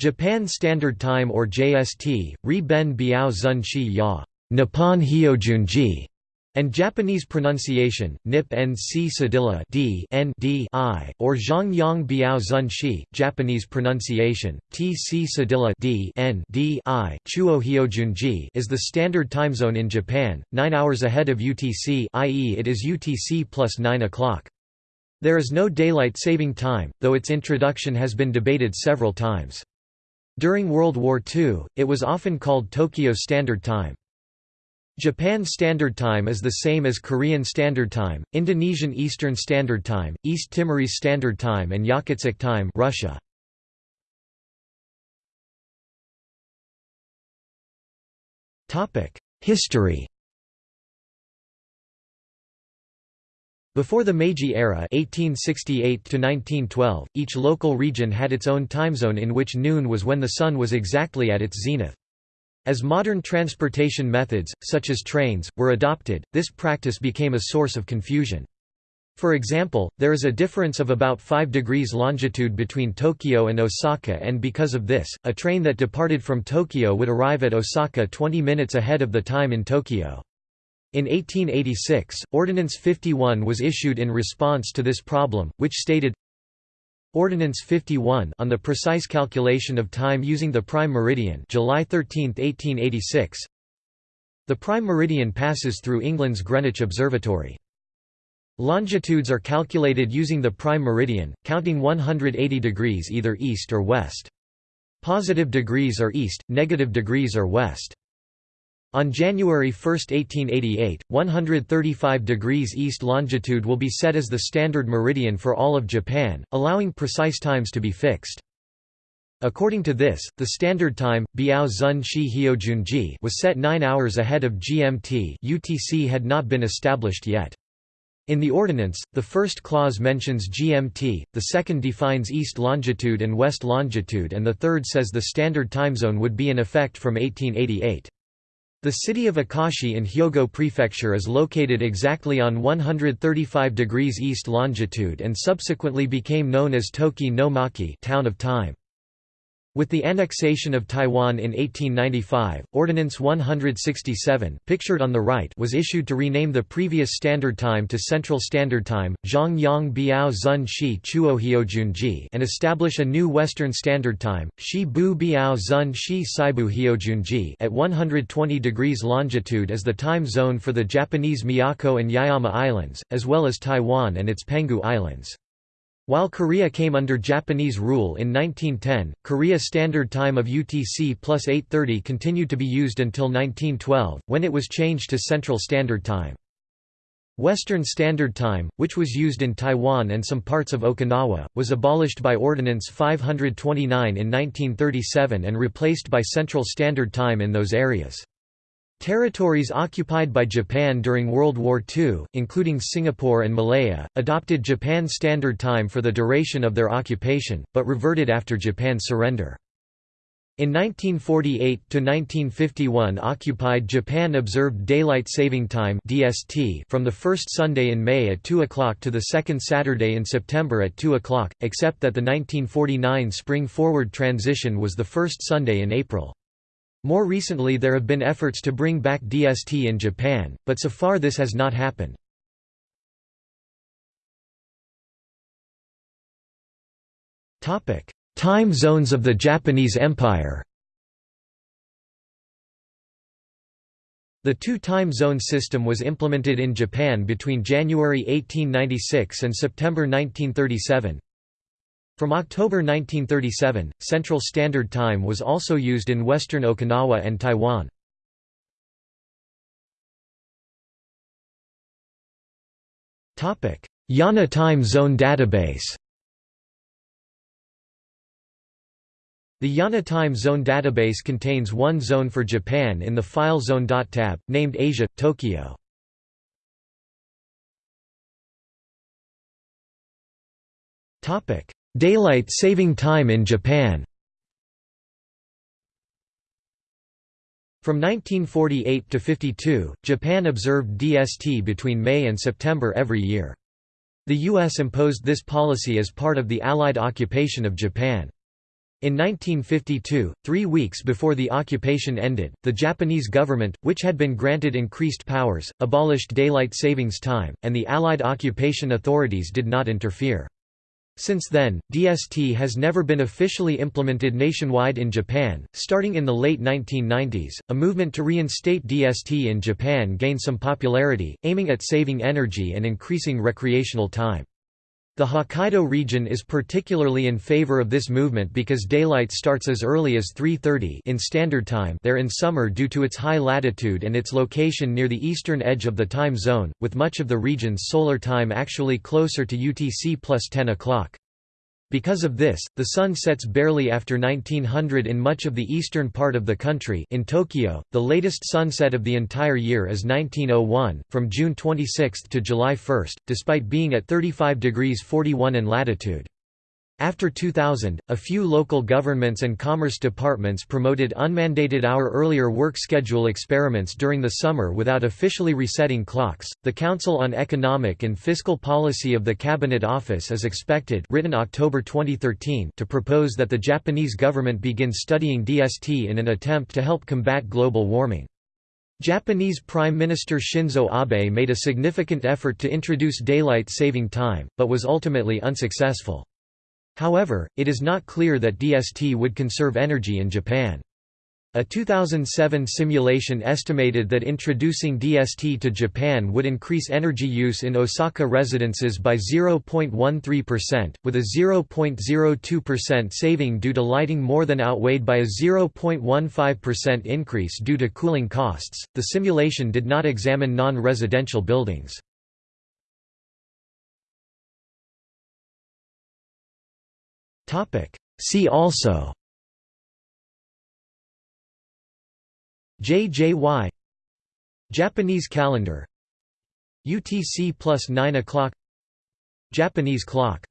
Japan Standard Time or JST, Ri Ben Biao Zun Shi Ya Nippon Hyojunji, and Japanese pronunciation, Nip Nc Sadilla D N D I, or Zhongyang Biao Zun Shi, Japanese pronunciation, Tc Sadilla D N D I, Chuo Hyojunji is the standard time zone in Japan, 9 hours ahead of UTC i.e. it is UTC plus 9 o'clock. There is no daylight saving time, though its introduction has been debated several times. During World War II, it was often called Tokyo Standard Time. Japan Standard Time is the same as Korean Standard Time, Indonesian Eastern Standard Time, East Timorese Standard Time and Yakutsk Time Russia. History Before the Meiji era 1868 each local region had its own time zone in which noon was when the sun was exactly at its zenith. As modern transportation methods, such as trains, were adopted, this practice became a source of confusion. For example, there is a difference of about 5 degrees longitude between Tokyo and Osaka and because of this, a train that departed from Tokyo would arrive at Osaka 20 minutes ahead of the time in Tokyo. In 1886, Ordinance 51 was issued in response to this problem, which stated, Ordinance 51 on the precise calculation of time using the prime meridian July 13, 1886 The prime meridian passes through England's Greenwich Observatory. Longitudes are calculated using the prime meridian, counting 180 degrees either east or west. Positive degrees are east, negative degrees are west. On January 1, 1888, 135 degrees east longitude will be set as the standard meridian for all of Japan, allowing precise times to be fixed. According to this, the standard time, Biao Zun Shi Hyojunji was set 9 hours ahead of GMT UTC had not been established yet. In the ordinance, the first clause mentions GMT, the second defines east longitude and west longitude and the third says the standard time zone would be in effect from 1888. The city of Akashi in Hyogo Prefecture is located exactly on 135 degrees east longitude and subsequently became known as Toki no Machi town of time. With the annexation of Taiwan in 1895, Ordinance 167 pictured on the right was issued to rename the previous Standard Time to Central Standard Time, and establish a new Western Standard Time, Shi Bu Biao Zun Shi Saibu Hyojunji at 120 degrees longitude as the time zone for the Japanese Miyako and Yaeyama Islands, as well as Taiwan and its Penghu Islands. While Korea came under Japanese rule in 1910, Korea Standard Time of UTC plus 830 continued to be used until 1912, when it was changed to Central Standard Time. Western Standard Time, which was used in Taiwan and some parts of Okinawa, was abolished by Ordinance 529 in 1937 and replaced by Central Standard Time in those areas. Territories occupied by Japan during World War II, including Singapore and Malaya, adopted Japan Standard Time for the duration of their occupation, but reverted after Japan's surrender. In 1948–1951 occupied Japan observed Daylight Saving Time DST from the first Sunday in May at 2 o'clock to the second Saturday in September at 2 o'clock, except that the 1949 spring forward transition was the first Sunday in April. More recently there have been efforts to bring back DST in Japan, but so far this has not happened. Time zones of the Japanese Empire The two-time zone system was implemented in Japan between January 1896 and September 1937. From October 1937, Central Standard Time was also used in western Okinawa and Taiwan. IANA Time Zone Database The IANA Time Zone database contains one zone for Japan in the File Zone tab, named Asia, Tokyo. Topic: Daylight saving time in Japan From 1948 to 52, Japan observed DST between May and September every year. The U.S. imposed this policy as part of the Allied occupation of Japan. In 1952, three weeks before the occupation ended, the Japanese government, which had been granted increased powers, abolished daylight savings time, and the Allied occupation authorities did not interfere. Since then, DST has never been officially implemented nationwide in Japan. Starting in the late 1990s, a movement to reinstate DST in Japan gained some popularity, aiming at saving energy and increasing recreational time. The Hokkaido region is particularly in favor of this movement because daylight starts as early as 3.30 in standard time there in summer due to its high latitude and its location near the eastern edge of the time zone, with much of the region's solar time actually closer to UTC plus 10 o'clock. Because of this, the sun sets barely after 1900 in much of the eastern part of the country in Tokyo, the latest sunset of the entire year is 1901, from June 26 to July 1, despite being at 35 degrees 41 in latitude. After 2000, a few local governments and commerce departments promoted unmandated hour earlier work schedule experiments during the summer without officially resetting clocks. The Council on Economic and Fiscal Policy of the Cabinet Office is expected written October 2013 to propose that the Japanese government begin studying DST in an attempt to help combat global warming. Japanese Prime Minister Shinzo Abe made a significant effort to introduce daylight saving time, but was ultimately unsuccessful. However, it is not clear that DST would conserve energy in Japan. A 2007 simulation estimated that introducing DST to Japan would increase energy use in Osaka residences by 0.13%, with a 0.02% saving due to lighting more than outweighed by a 0.15% increase due to cooling costs. The simulation did not examine non residential buildings. See also JJY Japanese calendar UTC plus 9 o'clock Japanese clock